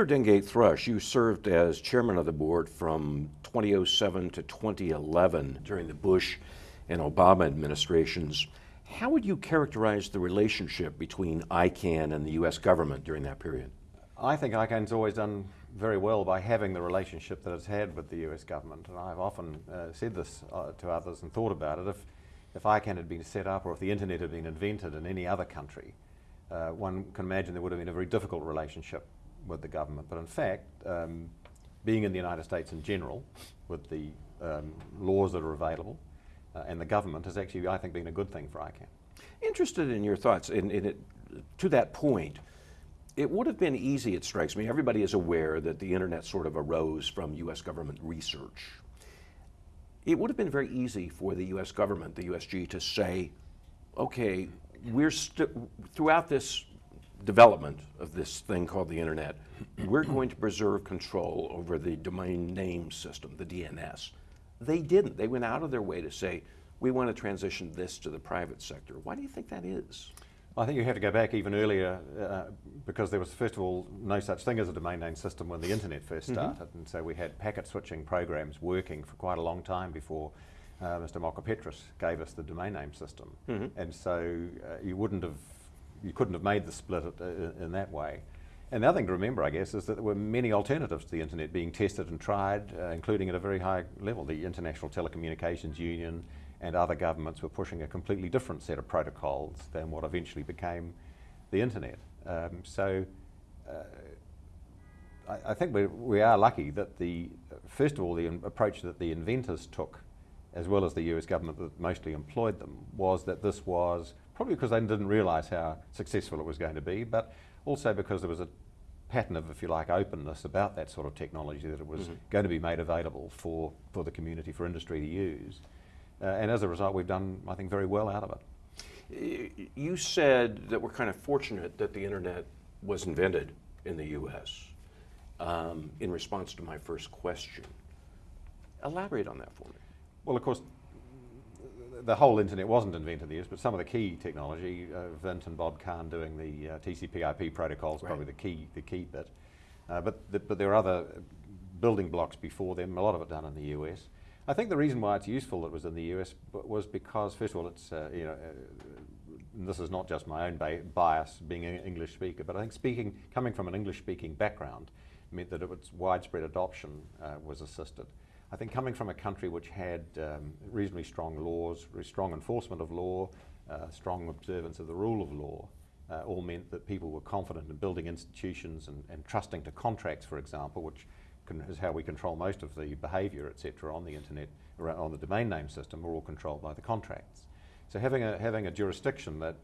Peter Dengate Thrush, you served as chairman of the board from 2007 to 2011 during the Bush and Obama administrations. How would you characterize the relationship between ICANN and the U.S. government during that period? I think ICANN's always done very well by having the relationship that it's had with the US government. And I've often uh, said this uh, to others and thought about it. If, if ICANN had been set up or if the internet had been invented in any other country, uh, one can imagine there would have been a very difficult relationship with the government. But in fact, um, being in the United States in general, with the um, laws that are available, uh, and the government has actually, I think, been a good thing for ICANN. Interested in your thoughts in, in it, to that point it would have been easy, it strikes me. Everybody is aware that the internet sort of arose from US government research. It would have been very easy for the US government, the USG, to say, okay, we're still throughout this development of this thing called the internet, we're going to preserve control over the domain name system, the DNS. They didn't. They went out of their way to say, we want to transition this to the private sector. Why do you think that is? I think you have to go back even earlier uh, because there was, first of all, no such thing as a domain name system when the internet first mm-hmm. started. Mm -hmm. And so we had packet switching programs working for quite a long time before uh, Mr. Mockapetris gave us the domain name system. Mm -hmm. And so uh, you wouldn't have, you couldn't have made the split uh, in that way. And the other thing to remember, I guess, is that there were many alternatives to the internet being tested and tried, uh, including at a very high level. The International Telecommunications Union, and other governments were pushing a completely different set of protocols than what eventually became the internet. Um, so uh, I, I, think we, we are lucky that the, first of all, the approach that the inventors took, as well as the US government that mostly employed them, was that this was probably because they didn't realise how successful it was going to be, but also because there was a pattern of, if you like, openness about that sort of technology that it was mm -hmm. going to be made available for, for the community, for industry to use. Uh, and as a result, we've done, I think, very well out of it. You said that we're kind of fortunate that the internet was invented in the U.S. Um, in response to my first question. Elaborate on that for me. Well, of course, the whole internet wasn't invented in the US, but some of the key technology, uh, Vint and Bob Kahn doing the uh, TCP/IP protocols, right. probably the key the key bit. Uh, but the, but there are other building blocks before them. A lot of it done in the US. I think the reason why it's useful that it was in the US was because, first of all, it's, uh, you know, uh, this is not just my own bias being an English speaker, but I think speaking, coming from an English speaking background meant that its widespread adoption uh, was assisted. I think coming from a country which had um, reasonably strong laws, strong enforcement of law, uh, strong observance of the rule of law, uh, all meant that people were confident in building institutions and, and trusting to contracts, for example, which is how we control most of the behaviour, etc., on the internet, on the domain name system, are all controlled by the contracts. So having a, having a jurisdiction that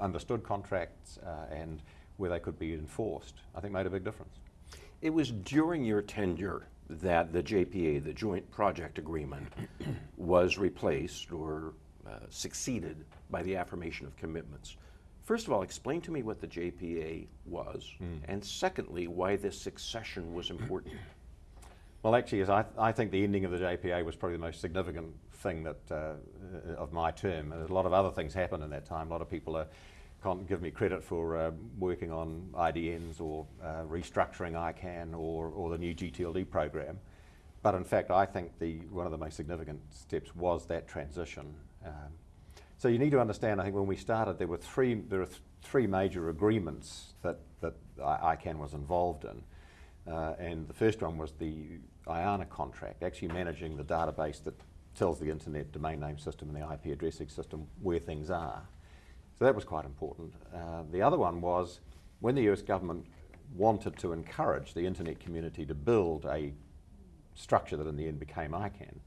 understood contracts uh, and where they could be enforced, I think made a big difference. It was during your tenure that the JPA, the Joint Project Agreement, was replaced or uh, succeeded by the affirmation of commitments. First of all, explain to me what the JPA was, mm. and secondly, why this succession was important. Well, actually, I, I think the ending of the JPA was probably the most significant thing that uh, of my term. And a lot of other things happened in that time. A lot of people are, can't give me credit for uh, working on IDNs or uh, restructuring ICANN or, or the new GTLD program. But in fact, I think the, one of the most significant steps was that transition. Um, so you need to understand, I think when we started, there were three, there were th three major agreements that, that ICANN was involved in. Uh, and the first one was the IANA contract, actually managing the database that tells the internet domain name system and the IP addressing system where things are. That was quite important. Uh, the other one was when the US government wanted to encourage the internet community to build a structure that in the end became ICANN,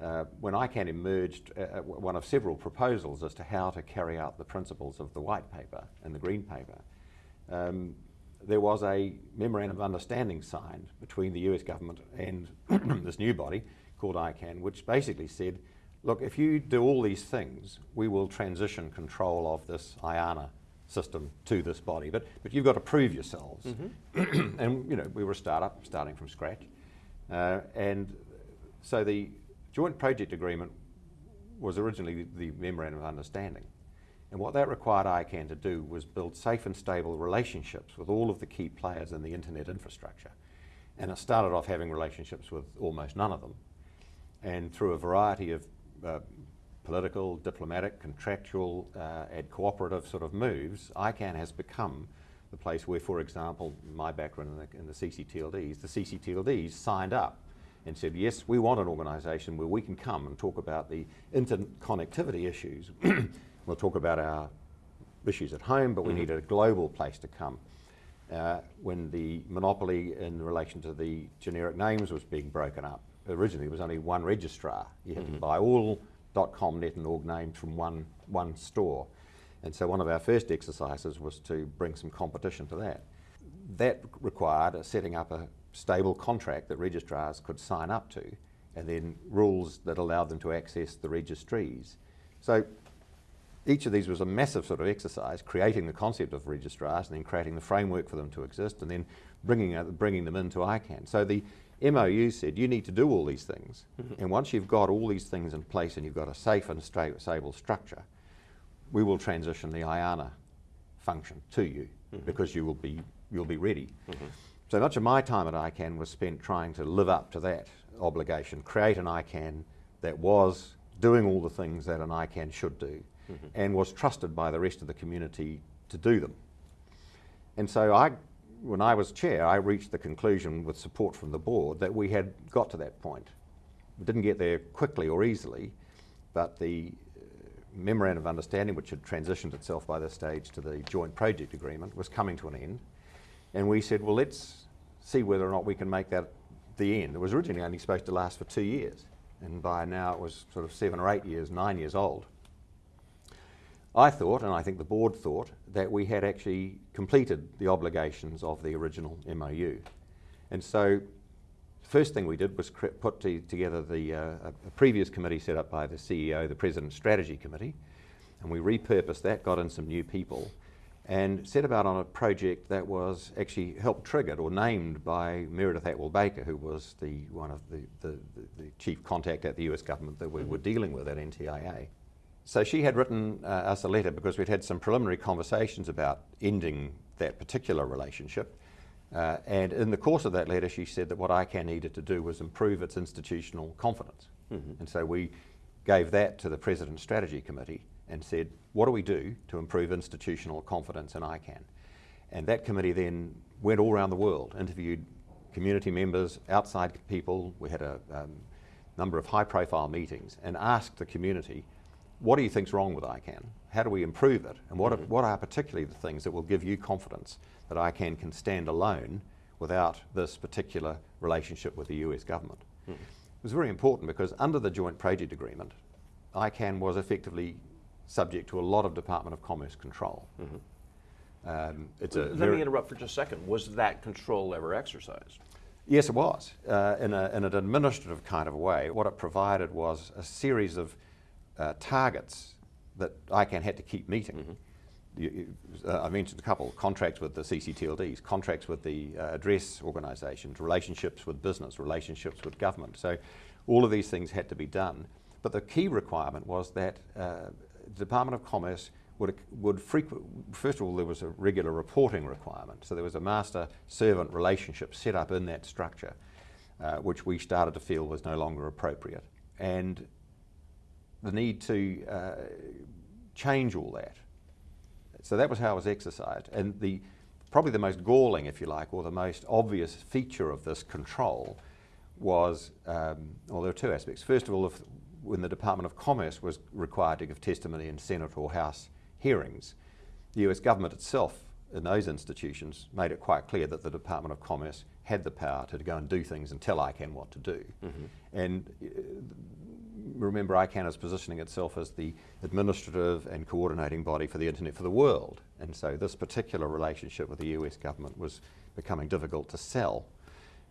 uh, when ICANN emerged, uh, uh, one of several proposals as to how to carry out the principles of the white paper and the green paper, um, there was a memorandum of understanding signed between the US government and this new body called ICANN, which basically said, look, if you do all these things, we will transition control of this IANA system to this body. But, but you've got to prove yourselves. Mm -hmm. and you know, we were a startup, starting from scratch. Uh, and so the joint project agreement was originally the memorandum of understanding. And what that required ICANN to do was build safe and stable relationships with all of the key players in the internet infrastructure. And it started off having relationships with almost none of them. And through a variety of uh, political, diplomatic, contractual, uh, and cooperative sort of moves, ICANN has become the place where, for example, my background in the, in the CCTLDs, the CCTLDs signed up and said, yes, we want an organisation where we can come and talk about the interconnectivity issues. we'll talk about our issues at home, but we Mm-hmm. need a global place to come. Uh, when the monopoly in relation to the generic names was being broken up, originally there was only one registrar. You had Mm-hmm. to buy all .com, .net and .org names from one, one store. And so one of our first exercises was to bring some competition to that. That required a setting up a stable contract that registrars could sign up to, and then rules that allowed them to access the registries. So each of these was a massive sort of exercise, creating the concept of registrars and then creating the framework for them to exist and then bringing, uh, bringing them into ICANN. So the MOU said you need to do all these things. Mm-hmm. And once you've got all these things in place and you've got a safe and sta- stable structure, we will transition the IANA function to you mm-hmm. because you will be, you'll be ready. Mm-hmm. So much of my time at ICANN was spent trying to live up to that obligation, create an ICANN that was doing all the things that an ICANN should do and was trusted by the rest of the community to do them. And so I, when I was chair, I reached the conclusion with support from the board that we had got to that point. We didn't get there quickly or easily, but the uh, memorandum of understanding, which had transitioned itself by this stage to the joint project agreement, was coming to an end. And we said, well, let's see whether or not we can make that the end. It was originally only supposed to last for two years, and by now it was sort of seven or eight years, nine years old. I thought, and I think the board thought, that we had actually completed the obligations of the original MOU. And so the first thing we did was put to- together the, uh, a, previous committee set up by the CEO, the President's Strategy Committee, and we repurposed that, got in some new people, and set about on a project that was actually helped triggered or named by Meredith Attwell Baker, who was the, one of the, the, the, the chief contact at the US government that we were dealing with at NTIA. So she had written uh, us a letter because we'd had some preliminary conversations about ending that particular relationship. Uh, and in the course of that letter, she said that what ICANN needed to do was improve its institutional confidence. And so we gave that to the President's Strategy Committee and said, what do we do to improve institutional confidence in ICANN? And that committee then went all around the world, interviewed community members, outside people. We had a um, number of high profile meetings and asked the community, what do you think's wrong with ICANN? How do we improve it? And what, are, what are particularly the things that will give you confidence that ICANN can stand alone without this particular relationship with the US government? It was very important because under the joint project agreement, ICANN was effectively subject to a lot of Department of Commerce control. Um, it's a Let me interrupt for just a second. Was that control ever exercised? Yes, it was, uh, in, a, in an administrative kind of way. What it provided was a series of uh, targets that ICANN had to keep meeting. You- you- uh, I mentioned a couple contracts with the CCTLDs, contracts with the uh, address organisations, relationships with business, relationships with government. So all of these things had to be done. But the key requirement was that uh, the Department of Commerce would, would frequent, first of all, there was a regular reporting requirement. So there was a master servant relationship set up in that structure, uh, which we started to feel was no longer appropriate. And the need to uh, change all that. So that was how it was exercised. And the, probably the most galling, if you like, or the most obvious feature of this control was, um, well, there were two aspects. First of all, if, when the Department of Commerce was required to give testimony in Senate or House hearings, the US government itself in those institutions made it quite clear that the Department of Commerce had the power to go and do things and tell ICANN what to do. And uh, remember ICANN is positioning itself as the administrative and coordinating body for the internet for the world. And so this particular relationship with the US government was becoming difficult to sell.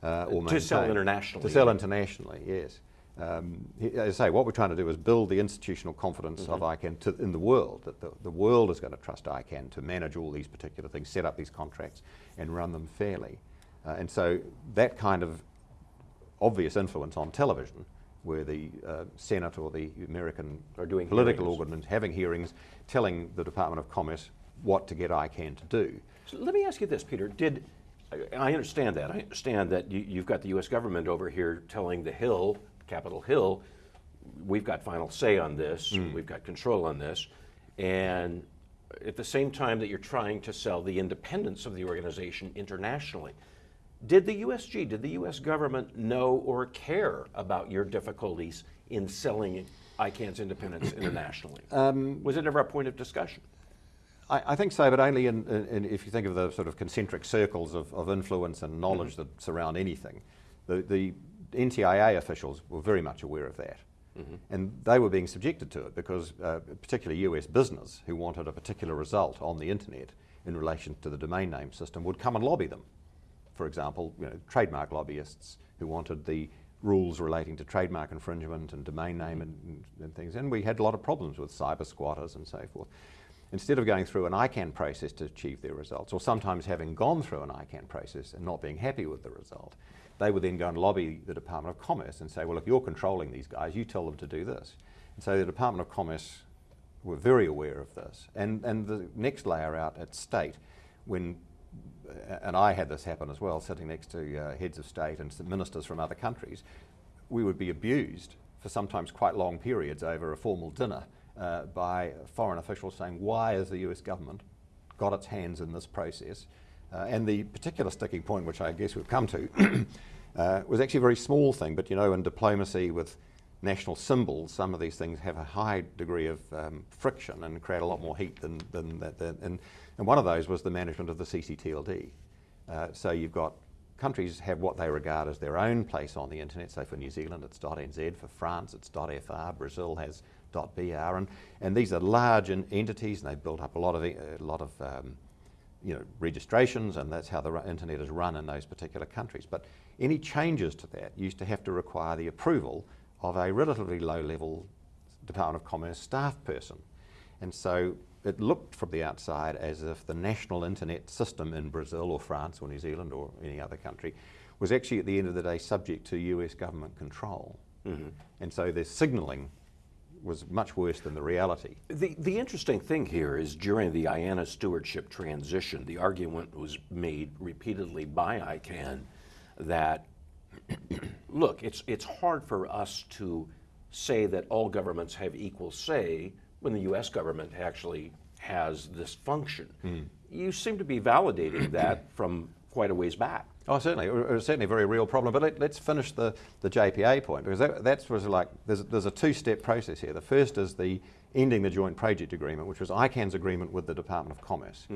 Uh, or To sell internationally, To sell internationally, yes. Um, as I say, what we're trying to do is build the institutional confidence Mm-hmm. of ICANN to, in the world, that the, the world is going to trust ICANN to manage all these particular things, set up these contracts, and run them fairly. Uh, and so that kind of obvious influence on television where the uh, Senate or the American Are doing political hearings. organs having hearings, telling the Department of Commerce what to get ICANN to do. So let me ask you this, Peter. Did I- I understand that? I understand that you, you've got the U.S. government over here telling the Hill, Capitol Hill, we've got final say on this, we've got control on this, and at the same time that you're trying to sell the independence of the organization internationally. Did the USG, did the U.S. government know or care about your difficulties in selling ICANN's independence internationally? Um, Was it ever a point of discussion? I, I think so, but only in, in, in- if you think of the sort of concentric circles of, of influence and knowledge mm-hmm. that surround anything. The, the NTIA officials were very much aware of that. Mm-hmm. And they were being subjected to it because, uh, particularly US business, who wanted a particular result on the internet in relation to the domain name system, would come and lobby them. For example, you know, trademark lobbyists who wanted the rules relating to trademark infringement and domain mm-hmm. name and, and, and things. And we had a lot of problems with cyber squatters and so forth. Instead of going through an ICANN process to achieve their results, or sometimes having gone through an ICANN process and not being happy with the result, they would then go and lobby the Department of Commerce and say, well, if you're controlling these guys, you tell them to do this. And so the Department of Commerce were very aware of this. And, and the next layer out at state, when, and I had this happen as well, sitting next to uh, heads of state and ministers from other countries, we would be abused for sometimes quite long periods over a formal dinner uh, by foreign officials saying, why has the US government got its hands in this process? Uh, and the particular sticking point, which I guess we've come to, uh, was actually a very small thing, but you know, in diplomacy with national symbols, some of these things have a high degree of um, friction and create a lot more heat than, than that. than- and, and one of those was the management of the CCTLD. Uh, so you've got countries have what they regard as their own place on the internet. So for New Zealand, it's .nz. For France, it's .fr. Brazil has .br. And, and these are large en- entities, and they've built up a lot of, a lot of um, you know, registrations, and that's how the internet is run in those particular countries. But any changes to that used to have to require the approval of a relatively low-level Department of Commerce staff person. And so it looked from the outside as if the national internet system in Brazil or France or New Zealand or any other country was actually at the end of the day subject to US government control. Mm-hmm. And so the signalling was much worse than the reality. The, the interesting thing here is during the IANA stewardship transition, the argument was made repeatedly by ICANN that, look, it's, it's hard for us to say that all governments have equal say when the US government actually has this function. Hmm. You seem to be validating that from quite a ways back. Oh, certainly. It was certainly a very real problem. But let, us finish the, the JPA point because that, that's was like there's, there's a two step process here. The first is the ending the joint project agreement, which was ICANN's agreement with the Department of Commerce.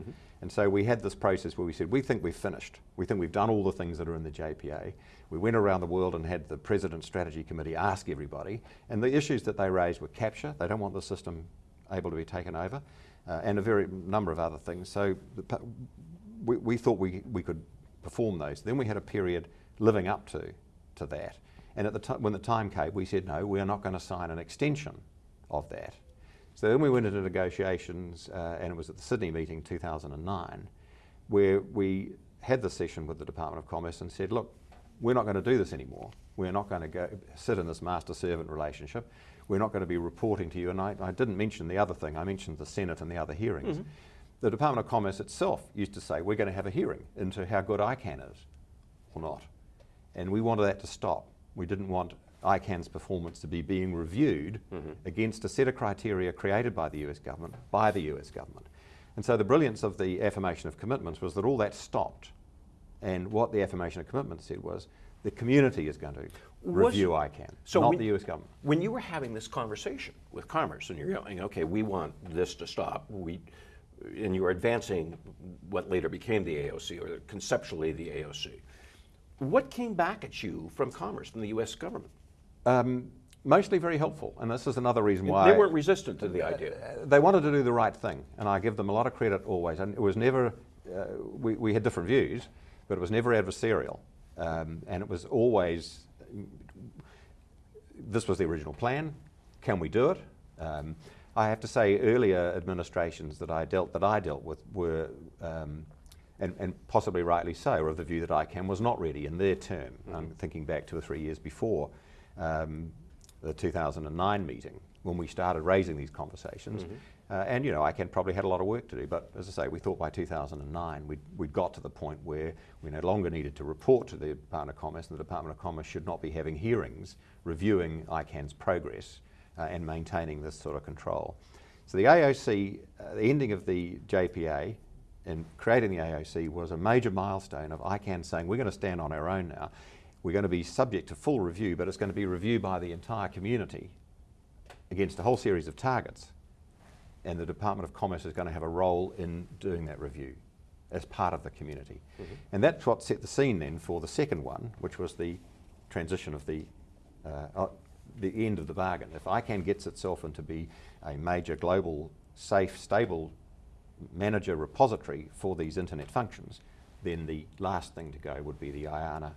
And so we had this process where we said, we think we've finished. We think we've done all the things that are in the JPA. We went around the world and had the President's Strategy Committee ask everybody. And the issues that they raised were capture. They don't want the system able to be taken over. Uh, and a very number of other things. So the, we, we thought we, we could perform those. Then we had a period living up to, to that. And at the time, when the time came, we said, no, we are not going to sign an extension of that. So then we went into negotiations, uh, and it was at the Sydney meeting 2009, where we had the session with the Department of Commerce and said, look, we're not going to do this anymore. We're not going to go sit in this master-servant relationship. We're not going to be reporting to you. And I, I didn't mention the other thing. I mentioned the Senate and the other hearings. The Department of Commerce itself used to say, we're going to have a hearing into how good ICANN is or not. And we wanted that to stop. We didn't want ICANN's performance to be being reviewed mm-hmm. against a set of criteria created by the US government, by the US government. And so the brilliance of the affirmation of commitments was that all that stopped. And what the affirmation of commitments said was the community is going to Was- review ICANN, So not when- the US government. When you were having this conversation with Commerce and you're going, okay, we want this to stop, we, and you were advancing what later became the AOC, or conceptually the AOC, what came back at you from Commerce, from the US government? Um, mostly very helpful, and this is another reason why They weren't resistant to the idea. Uh, they wanted to do the right thing, and I give them a lot of credit always. And it was never, uh, we, we had different views, but it was never adversarial. Um, and it was always, this was the original plan, can we do it? Um, I have to say, earlier administrations that I dealt, that I dealt with were, um, and, and possibly rightly so, were of the view that ICANN was not ready in their term. I'm thinking back two or three years before. Um, the 2009 meeting when we started raising these conversations. Uh, and you know, ICANN probably had a lot of work to do, but as I say, we thought by 2009 we'd, we'd got to the point where we no longer needed to report to the Department of Commerce, and the Department of Commerce should not be having hearings reviewing ICANN's progress uh, and maintaining this sort of control. So the AOC, uh, the ending of the JPA and creating the AOC was a major milestone of ICANN saying we're going to stand on our own now. We're going to be subject to full review, but it's going to be reviewed by the entire community against a whole series of targets. And the Department of Commerce is going to have a role in doing that review as part of the community. Mm-hmm. And that's what set the scene then for the second one, which was the transition of the, uh, uh, the end of the bargain. If ICANN gets itself into be a major global, safe, stable manager repository for these internet functions, then the last thing to go would be the IANA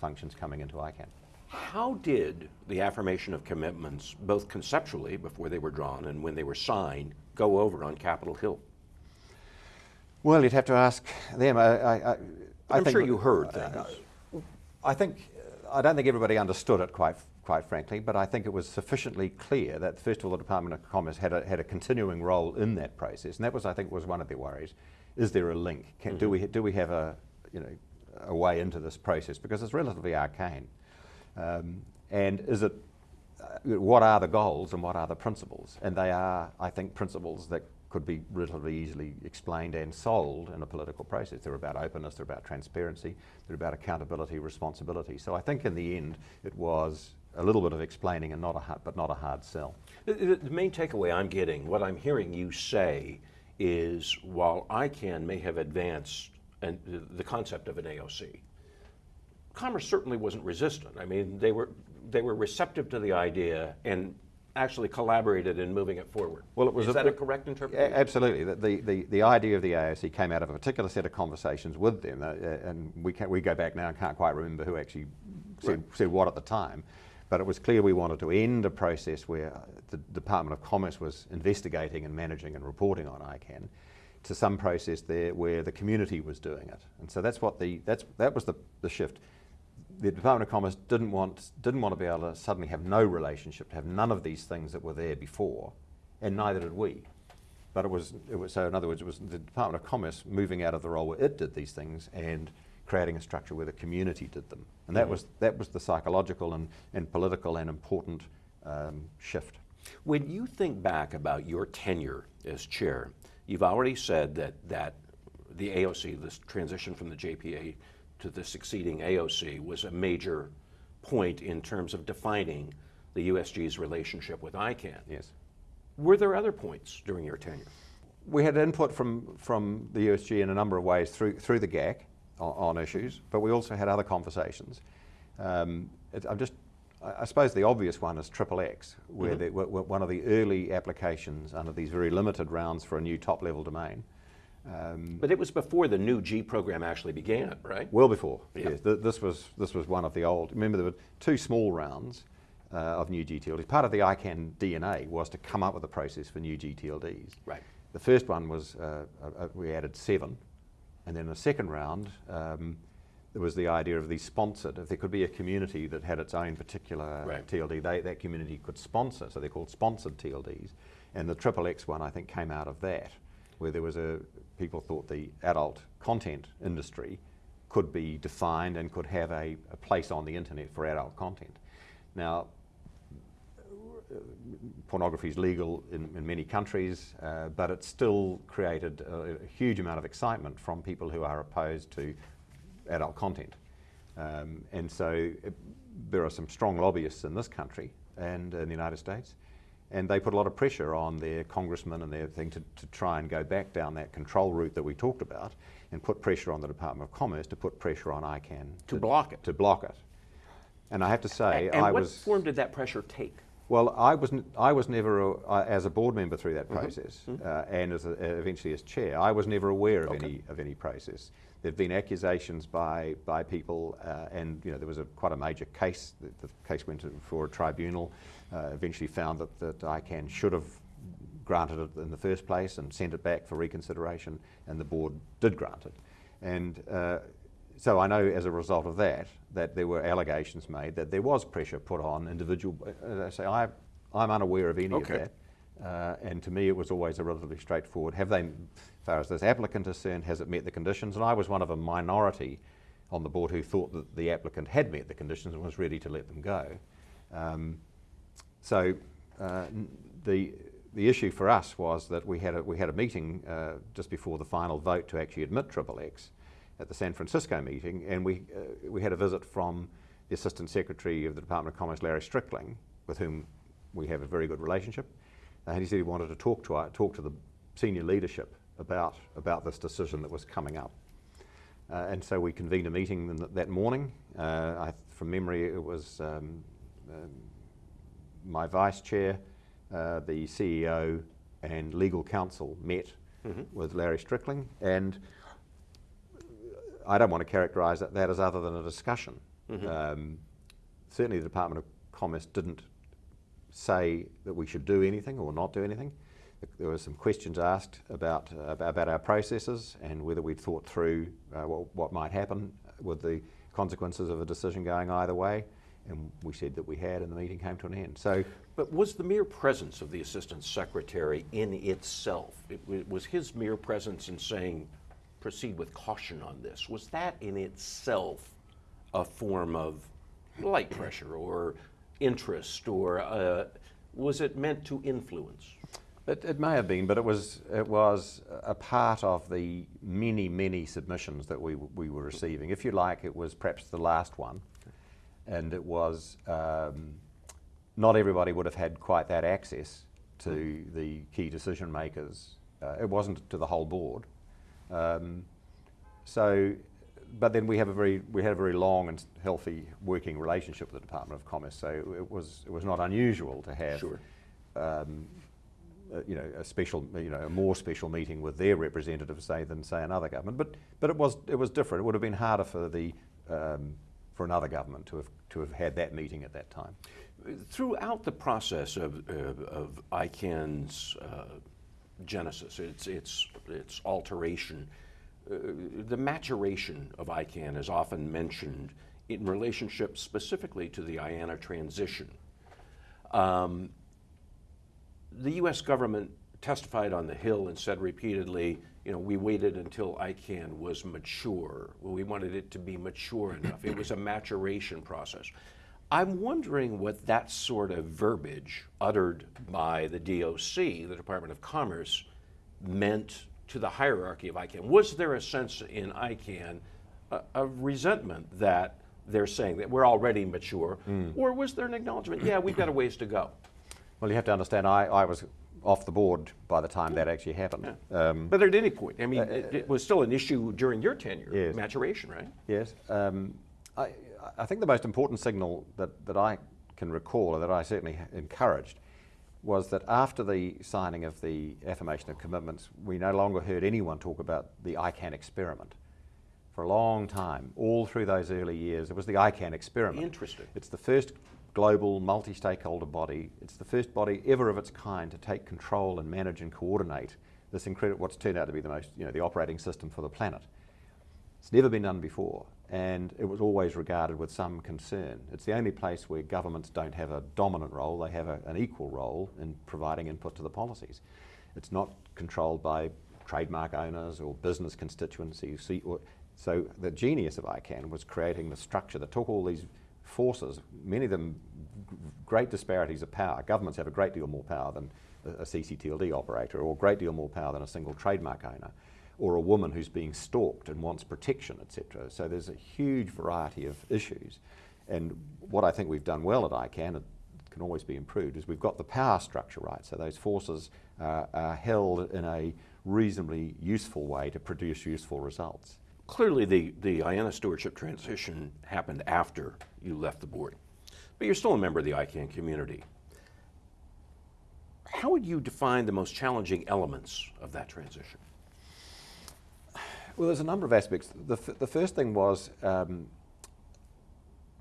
functions coming into ICANN. How did the affirmation of commitments, both conceptually before they were drawn and when they were signed, go over on Capitol Hill? Well, you'd have to ask them. I, I, I, I'm sure you heard things. Uh, I think I don't think everybody understood it quite quite frankly, but I think it was sufficiently clear that first of all the Department of Commerce had a, had a continuing role in that process, and that was I think was one of their worries. Is there a link? Can, mm-hmm. Do we do we have a you know a way into this process because it's relatively arcane, um, and is it uh, what are the goals and what are the principles? And they are, I think, principles that could be relatively easily explained and sold in a political process. They're about openness, they're about transparency, they're about accountability, responsibility. So I think in the end it was a little bit of explaining and not a hard, but not a hard sell. The, the main takeaway I'm getting, what I'm hearing you say, is while ICANN may have advanced and the concept of an AOC, Commerce certainly wasn't resistant. I mean, they were they were receptive to the idea and actually collaborated in moving it forward. Well, it was is a, that a correct interpretation? Absolutely. The, the, the idea of the AOC came out of a particular set of conversations with them, uh, and we, can, we go back now and can't quite remember who actually said, right. said what at the time. But it was clear we wanted to end a process where the Department of Commerce was investigating and managing and reporting on ICANN to some process there where the community was doing it. And so that's what the, that's, that was the, the shift. The Department of Commerce didn't want, didn't want to be able to suddenly have no relationship, to have none of these things that were there before, and neither did we. But it was, it was so in other words, it was the Department of Commerce moving out of the role where it did these things and creating a structure where the community did them. And that, mm-hmm. was, that was the psychological and, and political and important um, shift. When you think back about your tenure as chair, you've already said that, that the AOC, this transition from the JPA to the succeeding AOC, was a major point in terms of defining the USG's relationship with ICANN. Yes. Were there other points during your tenure? We had input from, from the USG in a number of ways through, through the GAC on, on issues, but we also had other conversations. Um, it, I'm just, I suppose the obvious one is Triple X, where mm-hmm. the, one of the early applications under these very limited rounds for a new top level domain. Um, but it was before the new G program actually began, right? Well before. Yeah. Yes, Th- this was this was one of the old. Remember, there were two small rounds uh, of new GTLDs. Part of the ICANN DNA was to come up with a process for new GTLDs. Right. The first one was uh, uh, we added seven, and then the second round, um, there was the idea of the sponsored. If there could be a community that had its own particular right. TLD, they, that community could sponsor. So they're called sponsored TLDs. And the Triple X one, I think, came out of that, where there was a people thought the adult content industry could be defined and could have a, a place on the internet for adult content. Now, pornography is legal in, in many countries, uh, but it still created a, a, huge amount of excitement from people who are opposed to adult content. Um, and so it, there are some strong lobbyists in this country and in the United States, and they put a lot of pressure on their congressmen and their thing to, to try and go back down that control route that we talked about and put pressure on the Department of Commerce to put pressure on ICANN to, to block it. To block it. And I have to say, and, and I what was. form did that pressure take? Well, I was, I was never, a, uh, as a board member through that mm-hmm. process, mm-hmm. uh, and as a, eventually as chair, I was never aware of okay. any of any process. There've been accusations by by people, uh, and you know there was a quite a major case. The, the case went before a tribunal. Uh, eventually found that that ICANN should have granted it in the first place and sent it back for reconsideration, and the board did grant it. And uh, so I know as a result of that, that there were allegations made that there was pressure put on individual. As I say, I, I'm unaware of any Okay. of that. Uh, and to me, it was always a relatively straightforward. Have they, far as this applicant is concerned, has it met the conditions? And I was one of a minority on the board who thought that the applicant had met the conditions and was ready to let them go. Um, so uh, the the issue for us was that we had a, we had a meeting uh, just before the final vote to actually admit Triple X at the San Francisco meeting, and we uh, we had a visit from the Assistant Secretary of the Department of Commerce, Larry Strickling, with whom we have a very good relationship, and he said he wanted to talk to our, talk to the senior leadership about about this decision that was coming up. Uh, and so we convened a meeting th- that morning. Uh, I, from memory, it was um, um, my vice chair, uh, the CEO, and legal counsel met with Larry Strickling. And I don't want to characterise that, that as other than a discussion. Um, certainly, the Department of Commerce didn't say that we should do anything or not do anything. There were some questions asked about, uh, about our processes and whether we'd thought through uh, what, what might happen with the consequences of a decision going either way. And we said that we had, and the meeting came to an end. So, But was the mere presence of the assistant secretary in itself, it wa- was his mere presence in saying, proceed with caution on this, was that in itself a form of light pressure or interest, or uh, was it meant to influence? It, it may have been, but it was it was a part of the many many submissions that we we were receiving. If you like, it was perhaps the last one, and it was um, not everybody would have had quite that access to the key decision makers. Uh, it wasn't to the whole board. Um, so, but then we have a very we had a very long and healthy working relationship with the Department of Commerce. So it was it was not unusual to have Sure. um, uh, you know, a special, you know, a more special meeting with their representatives, say, than say another government. But but it was it was different. It would have been harder for the um, for another government to have to have had that meeting at that time. Throughout the process of, of, of ICANN's uh, genesis, its, its, its alteration, uh, the maturation of ICANN is often mentioned in relationship specifically to the IANA transition. Um, the U.S. government testified on the Hill and said repeatedly, you know, we waited until ICANN was mature. We wanted it to be mature enough. It was a maturation process. I'm wondering what that sort of verbiage uttered by the DOC, the Department of Commerce, meant to the hierarchy of ICANN. Was there a sense in ICANN uh, of resentment that they're saying that we're already mature, or was there an acknowledgement, yeah, we've got a ways to go? Well, you have to understand, I, I was off the board by the time that actually happened. Um, But at any point, I mean, it, it was still an issue during your tenure, Yes. maturation, right? Yes. Um, I, I think the most important signal that, that I can recall, or that I certainly encouraged, was that after the signing of the affirmation of commitments, we no longer heard anyone talk about the ICANN experiment. For a long time, all through those early years, it was the ICANN experiment. Interesting. It's the first global multi-stakeholder body. It's the first body ever of its kind to take control and manage and coordinate this incredible, what's turned out to be the most, you know, the operating system for the planet. It's never been done before, and it was always regarded with some concern. It's the only place where governments don't have a dominant role, they have a, an equal role in providing input to the policies. It's not controlled by trademark owners or business constituencies. So the genius of ICANN was creating the structure that took all these forces, many of them great disparities of power. Governments have a great deal more power than a, CCTLD operator, or a great deal more power than a single trademark owner, or a woman who's being stalked and wants protection, etc. So there's a huge variety of issues. And what I think we've done well at ICANN, it can always be improved, is we've got the power structure right. So those forces uh, are held in a reasonably useful way to produce useful results. Clearly, the, the IANA stewardship transition happened after you left the board, but you're still a member of the ICANN community. How would you define the most challenging elements of that transition? Well, there's a number of aspects. The, the first thing was, um,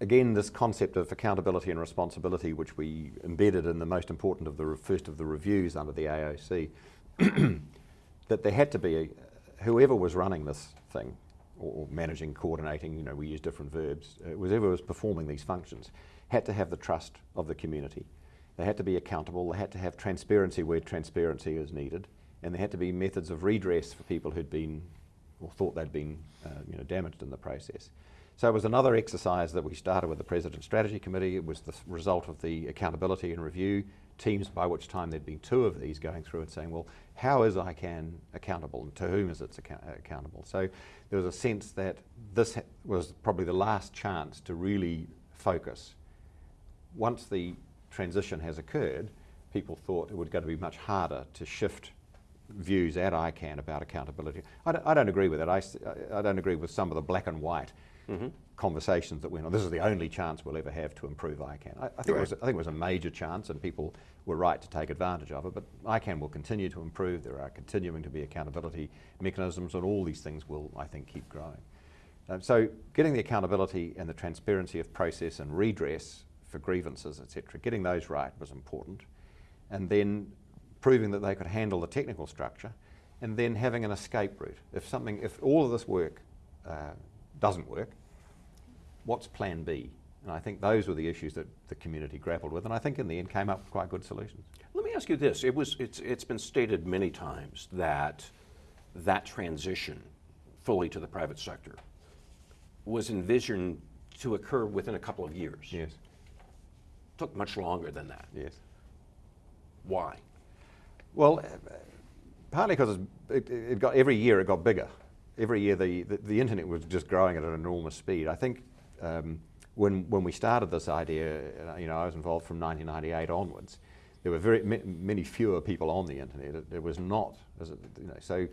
again, this concept of accountability and responsibility, which we embedded in the most important of the first of the reviews under the AOC, that there had to be, a, whoever was running this thing, or, managing, coordinating, you know, we use different verbs, uh, whoever was performing these functions had to have the trust of the community. They had to be accountable, they had to have transparency where transparency is needed, and there had to be methods of redress for people who'd been or thought they'd been uh, you know, damaged in the process. So it was another exercise that we started with the President's Strategy Committee. It was the result of the accountability and review teams, by which time there'd been two of these going through and saying, well, how is ICANN accountable and to whom is it account- accountable? So there was a sense that this was probably the last chance to really focus. Once the transition has occurred, people thought it would going to be much harder to shift views at ICANN about accountability. I don't, I don't agree with it. I, I, don't agree with some of the black and white mm-hmm. conversations that went on. This is the only chance we'll ever have to improve ICANN. I, I think right. it was, I think it was a major chance, and people were right to take advantage of it. But ICANN will continue to improve. There are continuing to be accountability mechanisms, and all these things will, I think, keep growing. Um, so, getting the accountability and the transparency of process and redress for grievances, etc., getting those right was important, and then proving that they could handle the technical structure, and then having an escape route. If something, if all of this work uh, doesn't work, what's plan B? And I think those were the issues that the community grappled with, and I think in the end came up with quite good solutions. Let me ask you this: It was, it's, it's been stated many times that that transition fully to the private sector was envisioned to occur within a couple of years. Yes. Took much longer than that. Yes. Why? Well, partly because it, it, got every year it got bigger. Every year the, the, the, internet was just growing at an enormous speed. I think um, when when we started this idea, uh, you know, I was involved from 1998 onwards. There were very many fewer people on the internet. It, it was not, it, you know, so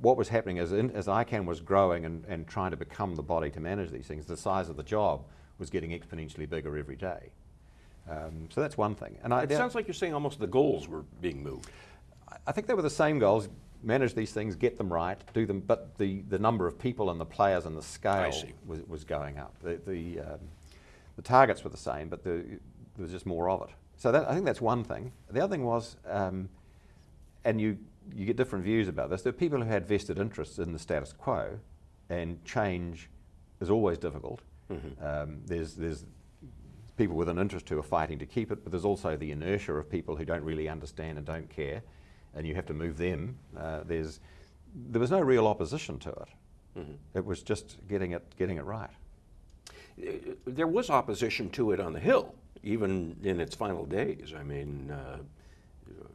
what was happening as, in, as ICANN was growing and, and trying to become the body to manage these things, the size of the job was getting exponentially bigger every day. Um, so that's one thing. And I, it sounds like you're saying almost the goals were being moved. I think they were the same goals. Manage these things, get them right, do them, but the, the number of people and the players and the scale was, was going up. The, the, um, the targets were the same, but the, there was just more of it. So that, I think that's one thing. The other thing was, um, and you, you get different views about this, there are people who had vested interests in the status quo, and change is always difficult. Mm-hmm. Um, there's, there's people with an interest who are fighting to keep it, but there's also the inertia of people who don't really understand and don't care and you have to move them. Uh, there's, there was no real opposition to it. Mm-hmm. It was just getting it, getting it right. Uh, there was opposition to it on the Hill, even in its final days. I mean, uh,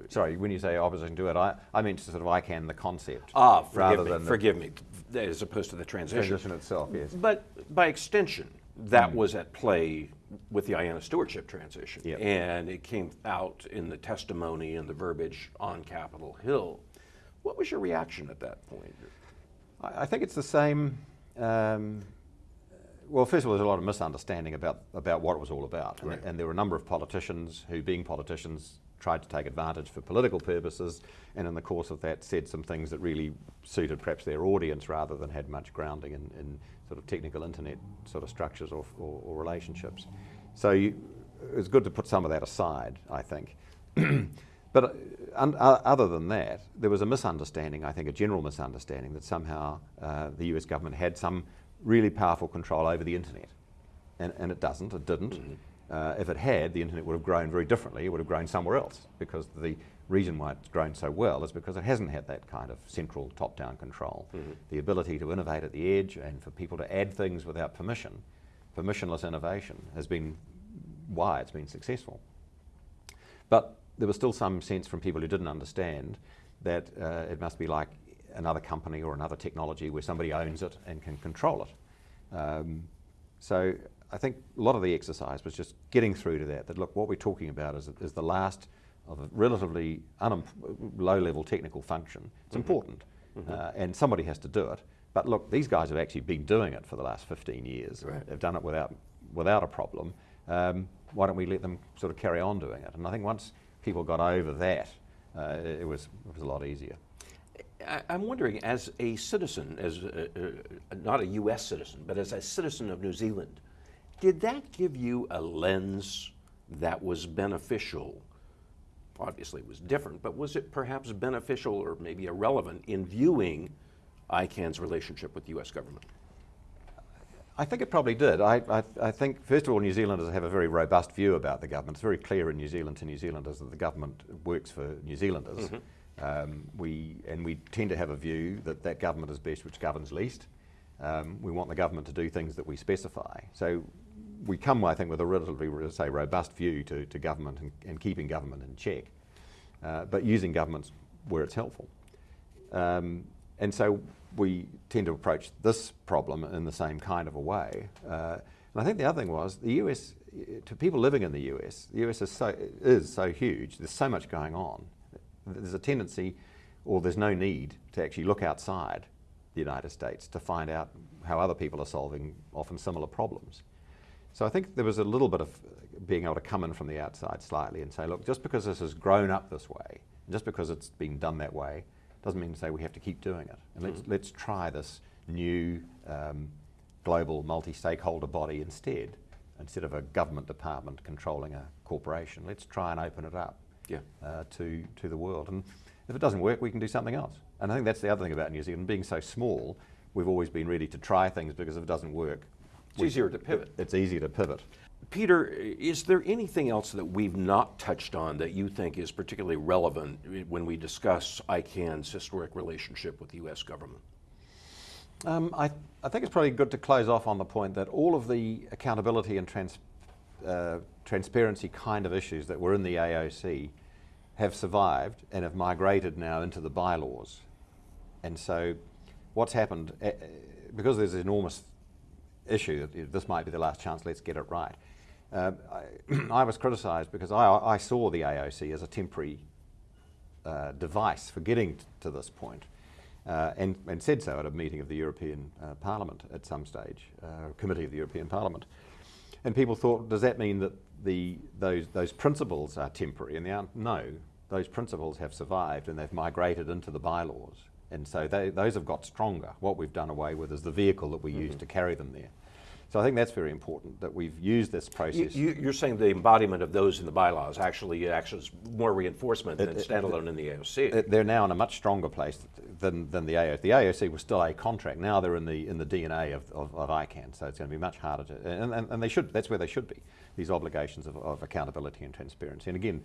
Sorry, when you say opposition to it, I, I mean sort of ICANN the concept. Ah, forgive me, forgive me, as opposed to the transition. Transition itself, yes. But by extension, that mm. was at play with the IANA stewardship transition. Yep. And it came out in the testimony and the verbiage on Capitol Hill. What was your reaction at that point? I, I think it's the same. Um, well, first of all, there's a lot of misunderstanding about, about what it was all about. Right. And, and there were a number of politicians who, being politicians, tried to take advantage for political purposes, and in the course of that, said some things that really suited perhaps their audience rather than had much grounding in, in sort of technical internet sort of structures or, or, or relationships. So you, it's good to put some of that aside, I think. but uh, uh, other than that, there was a misunderstanding, I think a general misunderstanding, that somehow uh, the US government had some really powerful control over the internet. And, and it doesn't, it didn't. Mm-hmm. Uh, if it had, the internet would have grown very differently. It would have grown somewhere else because the reason why it's grown so well is because it hasn't had that kind of central top-down control. Mm-hmm. The ability to innovate at the edge and for people to add things without permission, permissionless innovation, has been why it's been successful. But there was still some sense from people who didn't understand that uh, it must be like another company or another technology where somebody owns it and can control it. Um, so I think a lot of the exercise was just getting through to that, that look, what we're talking about is, is the last of a relatively low-level technical function. It's mm-hmm. important, mm-hmm. Uh, and somebody has to do it. But look, these guys have actually been doing it for the last 15 years. Right. They've done it without, without a problem. Um, why don't we let them sort of carry on doing it? And I think once people got over that, uh, it, was, it was a lot easier. I, am wondering, as a citizen, as a, uh, not a U.S. citizen, but as a citizen of New Zealand, did that give you a lens that was beneficial obviously it was different, but was it perhaps beneficial or maybe irrelevant in viewing ICANN's relationship with the U.S. government? I think it probably did. I, I, I think, first of all, New Zealanders have a very robust view about the government. It's very clear in New Zealand to New Zealanders that the government works for New Zealanders. Um, we, and we tend to have a view that that government is best which governs least. Um, we want the government to do things that we specify. So we come, I think, with a relatively, say, robust view to, to government and, and keeping government in check, uh, but using governments where it's helpful. Um, and so we tend to approach this problem in the same kind of a way. Uh, and I think the other thing was the US, to people living in the US, the US is so, is so huge, there's so much going on. There's a tendency, or there's no need, to actually look outside the United States to find out how other people are solving often similar problems. So I think there was a little bit of being able to come in from the outside slightly and say, look, just because this has grown up this way, just because it's been done that way, doesn't mean to say we have to keep doing it. And let's, let's try this new um, global multi-stakeholder body instead, instead of a government department controlling a corporation. Let's try and open it up Yeah. uh, to, to the world. And if it doesn't work, we can do something else. And I think that's the other thing about New Zealand. Being so small, we've always been ready to try things because if it doesn't work, It's easier to pivot. it's easier to pivot. Peter, is there anything else that we've not touched on that you think is particularly relevant when we discuss ICANN's historic relationship with the U.S. government? Um, I, I think it's probably good to close off on the point that all of the accountability and trans, uh, transparency kind of issues that were in the AOC have survived and have migrated now into the bylaws. And so, what's happened, uh, uh, because there's enormous issue that you know, this might be the last chance, let's get it right. Uh, I, I was criticised because I, I saw the AOC as a temporary uh, device for getting to this point, uh, and, and said so at a meeting of the European uh, Parliament at some stage, uh, committee of the European Parliament. And people thought, does that mean that the, those, those principles are temporary? And the answer, no, those principles have survived and they've migrated into the bylaws. And so they, those have got stronger. What we've done away with is the vehicle that we use to carry them there. So I think that's very important that we've used this process. you, you're saying the embodiment of those in the bylaws actually acts as more reinforcement than It- it- standalone in the AOC. They're now in a much stronger place than, than the AOC. The AOC was still a contract. Now they're in the in the DNA of, of, of ICANN, so it's going to be much harder to. And, and, and they should. That's where they should be. These obligations of, of accountability and transparency. And again,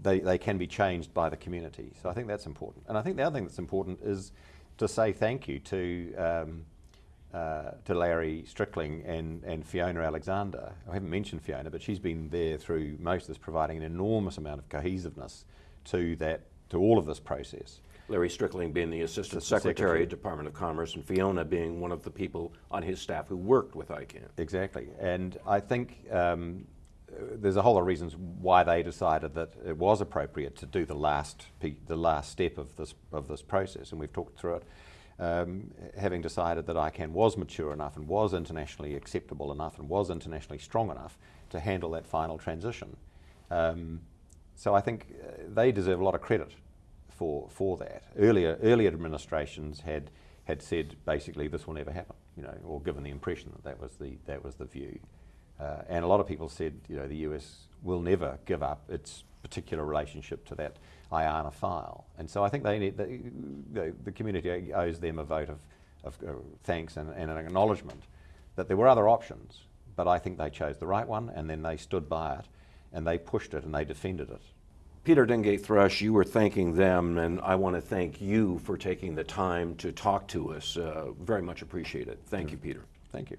they, they can be changed by the community. So I think that's important. And I think the other thing that's important is to say thank you to. Um, uh, to Larry Strickling and, and Fiona Alexander. I haven't mentioned Fiona, but she's been there through most of this, providing an enormous amount of cohesiveness to that to all of this process. Larry Strickling being the Assistant Secretary, Secretary. of Department of Commerce, and Fiona being one of the people on his staff who worked with ICANN. Exactly, and I think um, there's a whole lot of reasons why they decided that it was appropriate to do the last the last step of this of this process, and we've talked through it. Um, having decided that ICANN was mature enough and was internationally acceptable enough and was internationally strong enough to handle that final transition. Um, so I think uh, they deserve a lot of credit for for that. Earlier earlier administrations had had said basically this will never happen, you know, or given the impression that that was the that was the view. Uh, and a lot of people said, you know, the US will never give up its particular relationship to that IANA file. And so I think they need they, the, the community owes them a vote of, of uh, thanks and, and an acknowledgement that there were other options, but I think they chose the right one, and then they stood by it, and they pushed it and they defended it. Peter Dengate Thrush, you were thanking them, and I want to thank you for taking the time to talk to us. Uh, very much appreciate it. Thank you, Peter. Thank you.